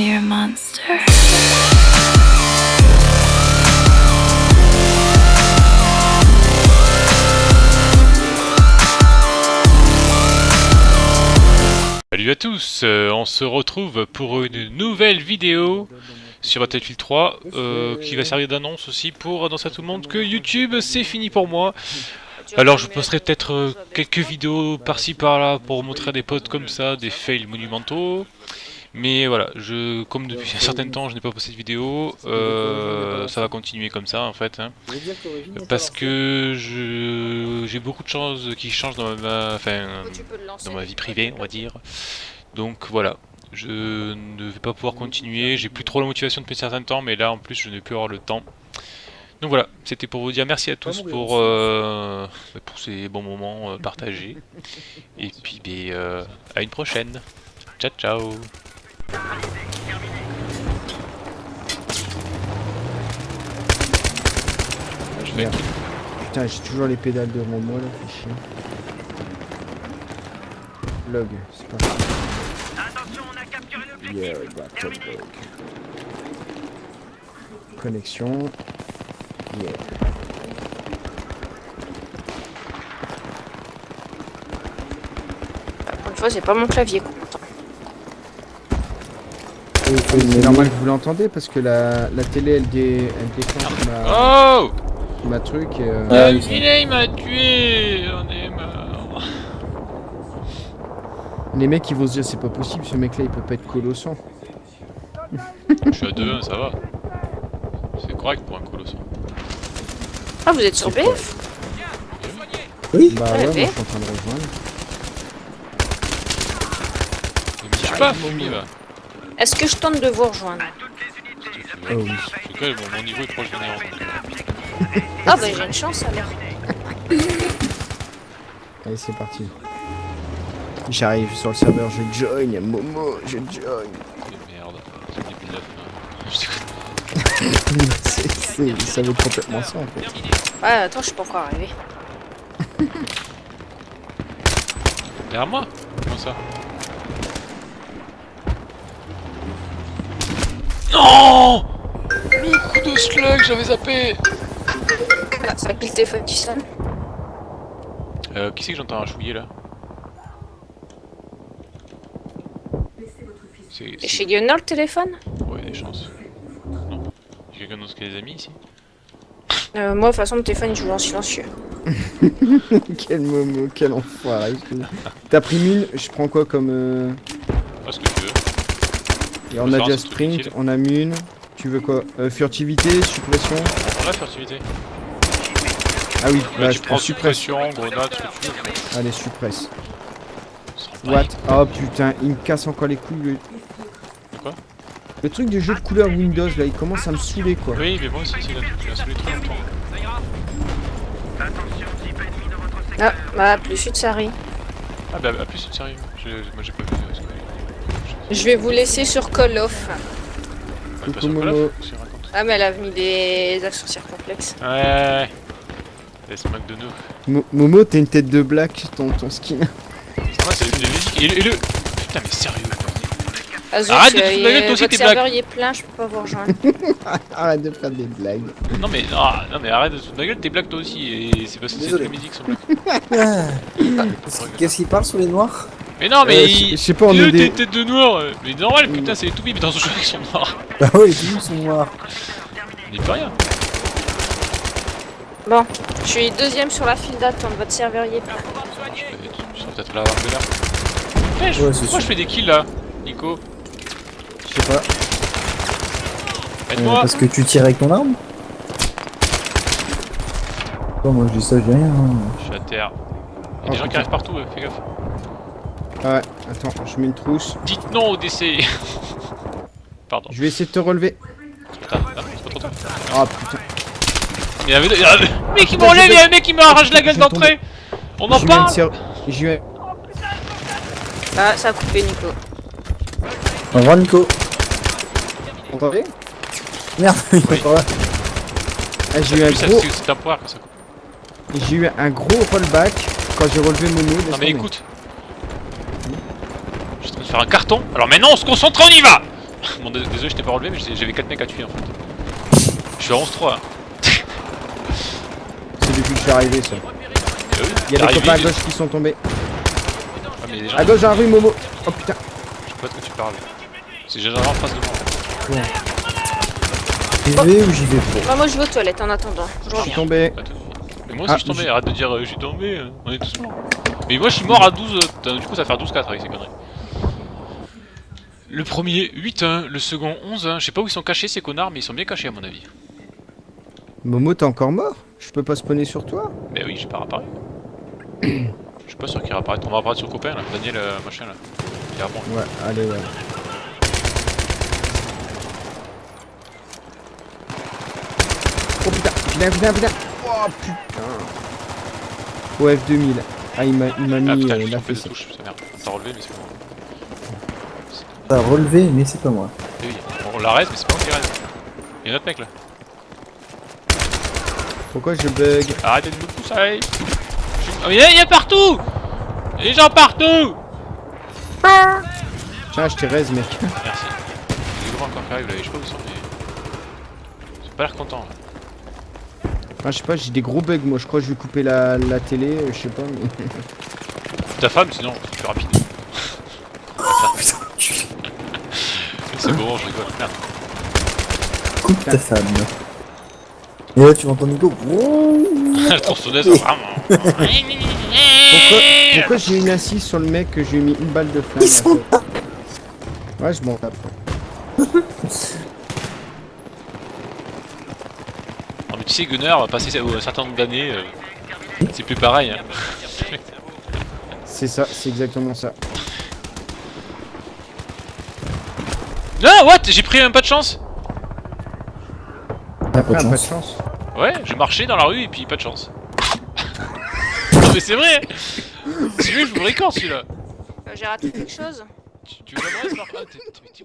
monster. Salut à tous, euh, on se retrouve pour une nouvelle vidéo sur Battlefield 3 euh, qui va servir d'annonce aussi pour annoncer à tout le monde que YouTube c'est fini pour moi. Alors je posterai peut-être euh, quelques vidéos par-ci par-là pour montrer à des potes comme ça des fails monumentaux. Mais voilà, je, comme depuis un certain temps je n'ai pas posté de vidéo, euh, ça va continuer comme ça en fait. hein. Parce que je- j'ai beaucoup de choses qui changent dans ma, enfin, dans ma vie privée, on va dire. Donc voilà, je ne vais pas pouvoir continuer, j'ai plus trop la motivation depuis un certain temps, mais là en plus je n'ai plus avoir le temps. Donc voilà, c'était pour vous dire merci à tous pour, euh, pour ces bons moments euh, partagés. Et puis ben, euh, à une prochaine. Ciao ciao Je vais Merde. Putain, j'ai toujours les pédales devant moi là, fait chier. Log, c'est parti. Yeah, we got top log. Connexion. Yeah. Pour une fois, c'est pas mon clavier. quoi. C'est normal que vous l'entendez parce que la, la télé elle, dé, elle déclenche ma, Oh ma truc et euh, Ah, oui, il m'a tué On est mort les mecs ils vont se dire c'est pas possible ce mec là il peut pas être colossant. Je suis à 2-1, ça va. C'est correct pour un colossal. Ah, vous êtes sur BF Oui, Bah Ouais, moi je suis en train de rejoindre. Pas, Fumi, va Est-ce que je tente de vous rejoindre Oh oui. En tout cas, bon, mon niveau est proche de euh, Ah, bah j'ai une chance alors. Allez c'est parti. J'arrive sur le serveur, je join, Momo, je join. merde, c'est du pilote, là. Je ça veut complètement ça en fait. Ouais, attends, je suis pas encore arrivé. Derrière moi? Comment ça? Non Le coup de slug, j'avais zappé Ah, c'est le téléphone qui sonne Euh, qui c'est que j'entends un chouiller là C'est... Chez Gunnar le téléphone Ouais, des chances. Non. J'ai quelqu'un d'autre qui a des amis ici euh, Moi, de toute façon, le téléphone il joue en silencieux. quel Momo, quel enfoiré. T'as pris 1000, je prends quoi comme... Euh... Pas ce que tu veux. Et on a déjà sprint, on a mune. Tu veux quoi euh, Furtivité, suppression On la furtivité. Ah oui, Là, bah tu je prends suppression, grenade, ce que tu veux. Allez, suppresse. What Oh putain, il me casse encore les couilles. Le... Quoi Le truc du jeu de couleur Windows là, il commence à me saouler quoi. Oui, mais moi aussi, c'est là. Tu l'as saoulé trop longtemps. Ah, bah, plus ça arrive. Ah, bah, à plus, sérieux. Je- Moi, j'ai pas vu. Je vais vous laisser sur Call of. Coucou, sur Call of, Momo. Ah. Ah, mais elle a mis des actions circonflexes. Ouais, ouais, ouais. Laisse moque de nous. Mo- Momo, t'as une tête de black, ton, ton skin. Ouais, c'est les musiques. Et le, et le. Putain, mais sérieux. Ah, zut, Arrête de euh, te foutre la gueule, toi aussi, tes serveur blagues. il est plein, je peux pas vous rejoindre. Arrête de faire des blagues. Non, mais, ah, non, mais arrête de te foutre la gueule, t'es black toi aussi. Et c'est parce que c'est les musiques sont black. Ah. Qu'est-ce qu'il parle sur les noirs? Mais non, mais. Euh, je je sais pas, on est des... t'es tête de noir. euh, Mais normal, putain, c'est les toubibs dans ce jeu qui sont noirs. Bah oui, les sont noirs. N'y peut rien. Bon, je suis deuxième sur la file d'attente, votre serveur il est seras peut-être là à. Eh, je- Ouais, c'est pourquoi sûr. je fais des kills là, Nico? Je sais pas. Euh, Aide-moi parce que tu tires avec ton arme? Bon, moi je dis ça, je dis rien. hein. Je suis à terre. Il y a Oh, des gens qui putain. arrivent partout, euh, fais gaffe. Ah ouais, attends, je mets une trousse. Dites non au décès Pardon. Je vais essayer de te relever. Putain, ah, c'est pas trop tard. Ah putain. Il y avait il y a un mec qui putain, m'enlève, il y a un mec qui m'arrache la gueule d'entrée On en parle eu un... Ah, ça a coupé Nico. Au revoir Nico. Entendez Merde, il est Oui. encore là. Ah, j'ai eu un gros... c'est c'est un poire que ça coupe. J'ai eu un gros rollback quand j'ai relevé Momo. laisse Non mais écoute. Je suis en train de faire un carton. Alors maintenant on se concentre, on y va Bon, dés- désolé, je t'ai pas relevé, mais j'ai- j'avais 4 mecs à tuer en fait. Je suis à 11-3. hein. C'est depuis que je suis arrivé, ça. Oui, Il y a des copains à gauche qui sont tombés. Ah, mais gens, À gauche, dans la rue, Momo. Oh putain. je sais pas de quoi tu parles. C'est déjà en face de moi. J'y vais ou j'y vais pas Bah, moi je vais aux toilettes en attendant. Je suis tombé. Mais moi aussi Ah, je suis tombé, j'ai- arrête de dire euh, je suis tombé, euh, on est tous morts. Mais moi je suis mort à 12, euh, du coup ça va faire 12-4 avec ces conneries. Le premier 8-1, le second 11-1, je sais pas où ils sont cachés ces connards mais ils sont bien cachés à mon avis. Momo, t'es encore mort? Je peux pas spawner sur toi? Mais oui j'ai pas réapparu. Je suis pas sûr qu'il réapparaît, on va apparaître sur le copain là, Daniel euh, machin là. Il est à moi. Ouais, allez, ouais. Oh putain, putain, putain, putain. Oh putain. Au F2000. Ah, il m'a Ah mis putain, euh, la touche, ça merde. T'as relevé mais c'est pas moi. T'as relevé, mais c'est pas moi. Eh oui, on l'arrête mais c'est pas moi qui reste. Il y a un autre mec là. Pourquoi je bug Arrêtez de me pousser Oh, il y a- a partout Il y a des gens partout Tiens, je t'ai raise, mec. Merci. A des gros encore qui arrivent là, et je sais pas où ils sont, mais. Ils ont pas l'air contents là. Ah, je sais pas, j'ai des gros bugs, moi. Je crois que je vais couper la, la télé, euh, je sais pas, mais... Ta femme, sinon, c'est plus rapide. C'est bon, je rigole. Merde. Coupe ta femme. Et là, tu m'entends Nico La tronçonneuse, vraiment. Pourquoi, pourquoi j'ai une assise sur le mec que j'ai mis une balle de flamme Ils sont Ouais, je m'en tape. Non, mais tu sais, Gunner, passer un certain nombre d'années, euh, c'est plus pareil. Hein. C'est ça, c'est exactement ça. Ah, what? J'ai pris un pas de chance. Ah, pas Ah, de pas de chance. Ouais, j'ai marché dans la rue et puis pas de chance. non, mais c'est vrai. Celui-là, je vous le record celui-là. Euh, J'ai raté quelque chose. Tu, tu veux Ah, t'es-